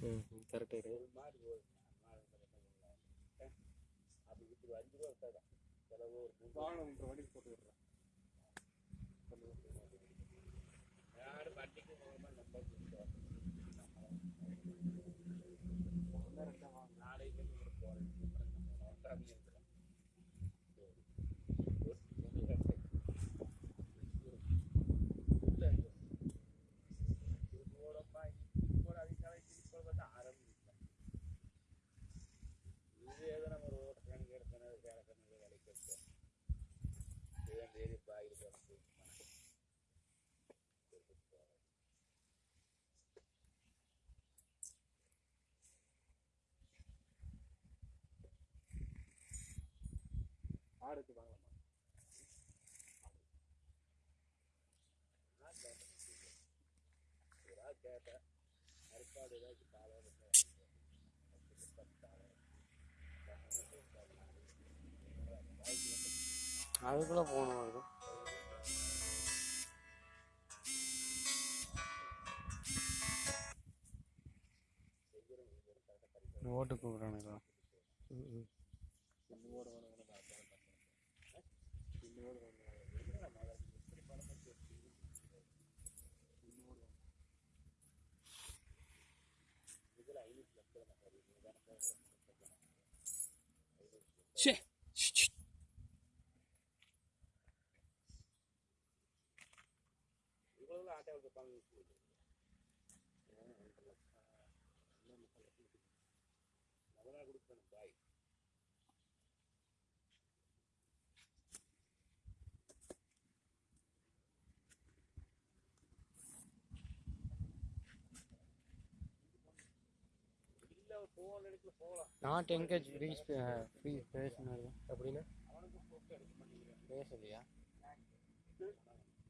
ம் கரெக்டு ஒரு மாடு ஆடுக்கு வாங்கலாமா ஒரு ஆள் கேட்டேன் அறுப்பாடு ஏதாச்சும் அதுக்குள்ளே போகணும் அது. ஓட்டு கூப்பிட்றானுங்களா? ம் ம். ಛೇ ಇವುಗಳೆಲ್ಲ ಆಟ ಆಡ್ಬೇಕು போகலாம் நாட் என்கேஜ் ஃப்ரீ ஃப்ரீ பேசினாரு அப்படின்னா? மாட்டேங்கிறேன் பேசலையா?